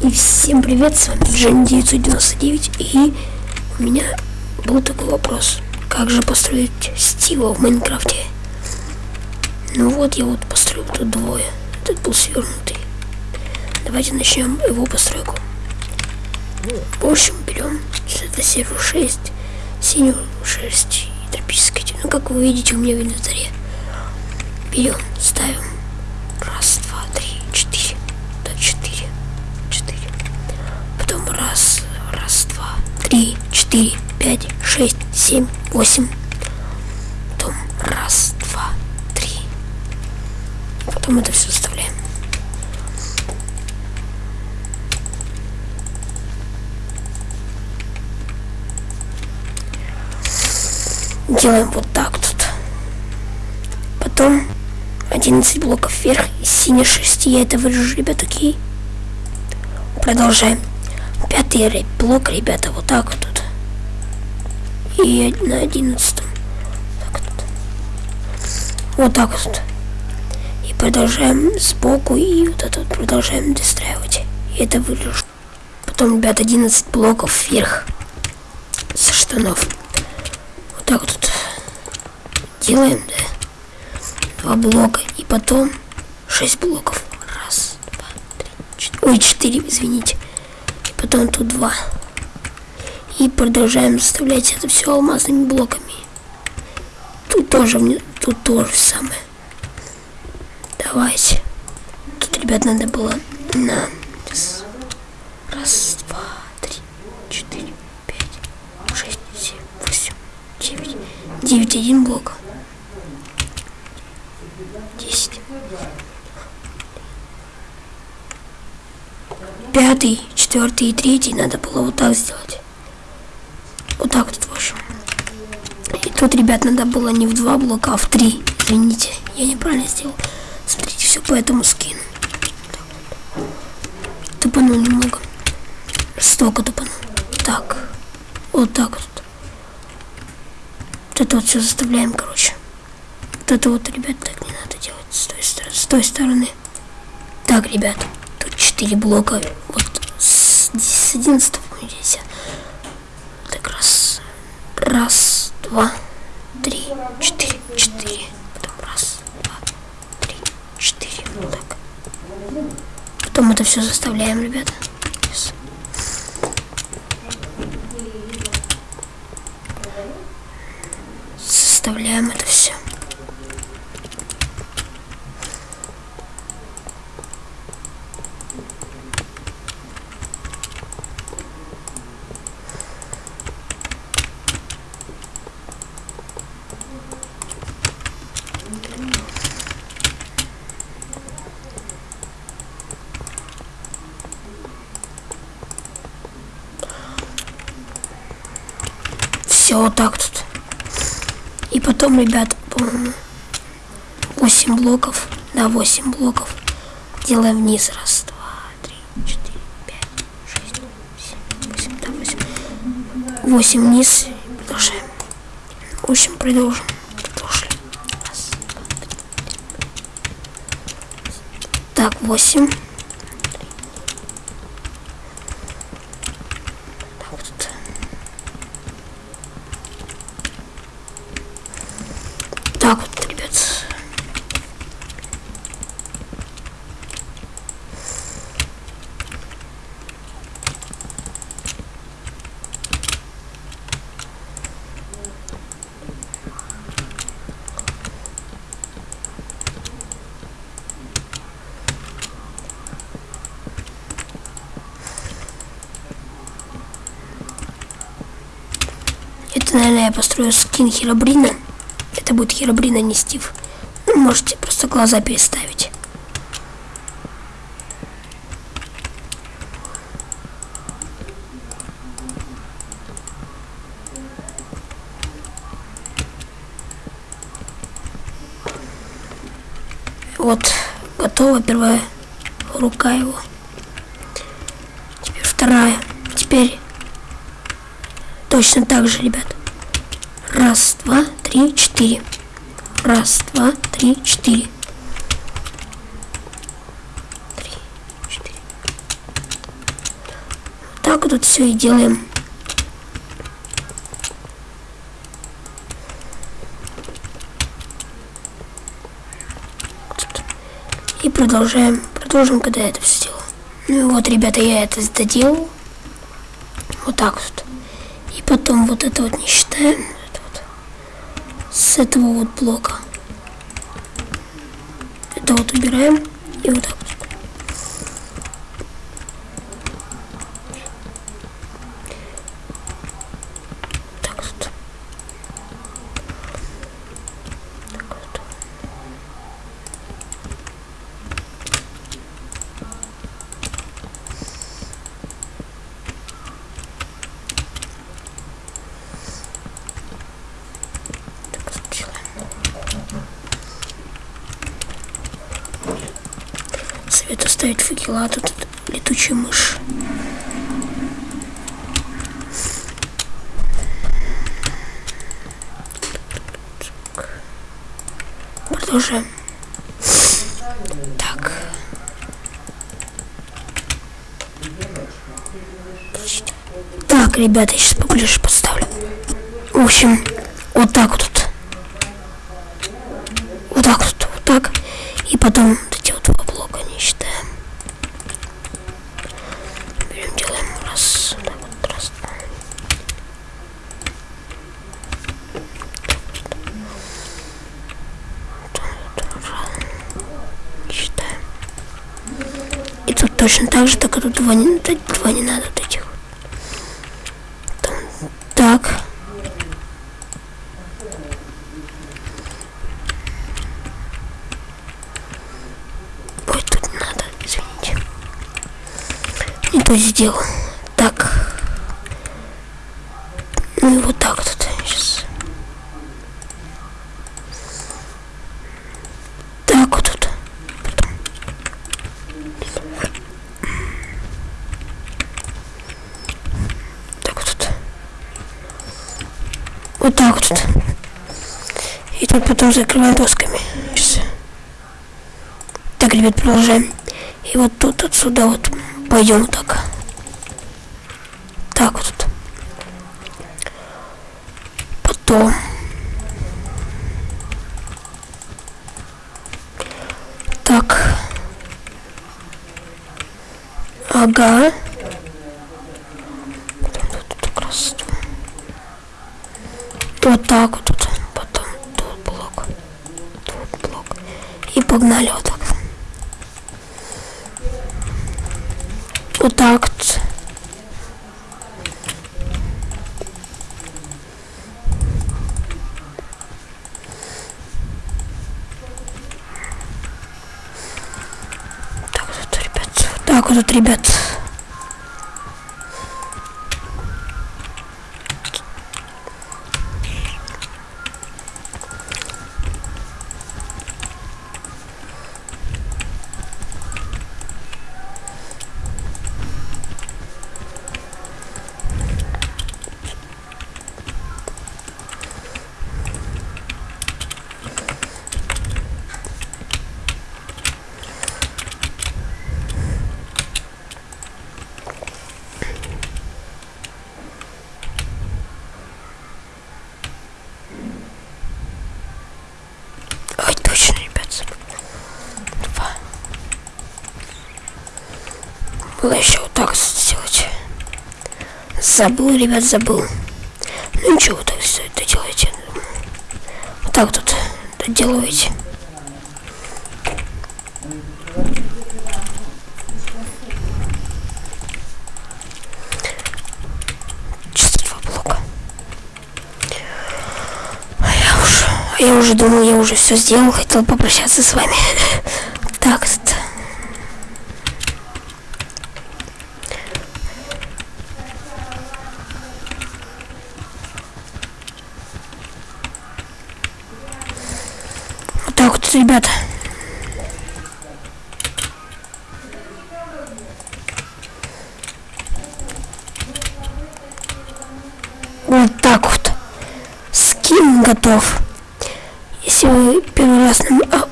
И всем привет, с вами Джен 999 и у меня был такой вопрос. Как же построить Стива в Майнкрафте? Ну вот я вот построил тут двое. Этот был свернутый. Давайте начнем его постройку. В общем, берем это сервер 6, синюю 6 и тропической. Ну как вы видите у меня в инвентаре. Берем, ставим три, четыре, пять, шесть, семь, восемь. Потом раз, два, три. Потом это все вставляем. Делаем вот так тут. Потом 11 блоков вверх и синий 6. Я это вырежу, ребят, окей? Продолжаем. Пятый блок, ребята, вот так вот. И на одиннадцатом. Так вот. Так вот. И продолжаем сбоку, и вот это вот продолжаем достраивать. И это вырежу. Потом, ребят, 11 блоков вверх. Со штанов. Вот так вот. Делаем, да? Два блока. И потом 6 блоков. Раз, два, три, четыре. Ой, четыре, извините потом тут два. И продолжаем заставлять это все алмазными блоками. Тут тоже, тут тоже самое. Давайте. Тут, ребят, надо было на... Раз, два, три, четыре, пять, шесть, семь, восемь, девять. Девять, один блок. Десять. Пятый, четвертый и третий надо было вот так сделать. Вот так вот, в общем. И тут, ребят, надо было не в два блока, а в три. Извините, я неправильно сделал. Смотрите, все по этому скину. Тупанул немного. Столько тупанул. Так. Вот так вот. Вот это вот все заставляем, короче. Вот это вот, ребят, так не надо делать с той, с той стороны. Так, ребят, тут четыре блока. Вот с 11 по 10. Так, раз, раз, два, три, четыре, четыре. Потом раз, два, три, четыре. Вот так. Потом это все заставляем, ребята. Составляем это все. Все вот так тут. И потом, ребят, по-моему, 8 блоков. Да, 8 блоков. Делаем вниз. Раз, два, три, четыре, пять, шесть, семь, восемь, да, восемь. Восемь вниз. Продолжаем. В общем, продолжим. Продолжим. Раз, два, три. Так, восемь. Так вот, ребят. Это, наверное, я построю скин Херобрина. Это будет Херобрин, а не Стив. Ну, можете просто глаза переставить. Вот, готова первая рука его. Теперь вторая. Теперь точно так же, ребят. Раз, два, три, четыре. Раз, два, три, четыре. Три, четыре. так вот все и делаем. И продолжаем. Продолжим, когда я это все сделаю. Ну и вот, ребята, я это доделал. Вот так вот. И потом вот это вот не считаем. Этого вот блока. Это вот убираем. И вот. Так вот. Так вот. Так вот делаем. Советую ставить факела, а тут летучая мышь. Продолжаем. Так. Так, ребята, я сейчас поближе поставлю. В общем, вот так вот. Вот так вот, вот так. И потом вот эти вот два блока не считаем. Берем, делаем раз, вот так вот, раз, два. Не считаем. И тут точно так же, только тут два не, два не надо вот этих. Там, так. Ой, тут надо, извините. Не то сделал. Так. Ну и вот так вот сейчас. Так вот тут. Потом. Так вот тут. Вот так вот. И тут потом закрываем досками. Так, ребят, продолжаем. И вот тут отсюда вот пойдем вот так. Так вот. Потом. Так. Ага. Потом тут как раз Вот так вот тут. Потом тут блок. Тут блок. И погнали вот так. Вот так вот. Так вот, ребят. Вот так вот, ребят. Забыл, ребят, забыл. Ну ничего, так все это делаете. Вот так тут доделываете. Я уже думал, я уже все сделал, хотел попрощаться с вами. Так, вот. Вот так вот, так вот. Скин готов. Если вы первый раз нам... а,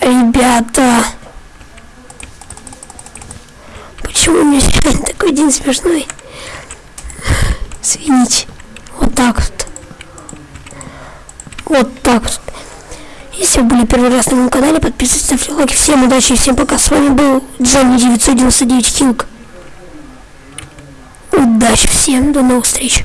Ребята. почему у меня сегодня такой день смешной? Извините. Вот так вот. Вот так вот. Если вы были первый раз на моем канале, подписывайтесь, ставьте лайки. Всем удачи и всем пока. С вами был Джонни 999 Кинг. Удачи всем, до новых встреч.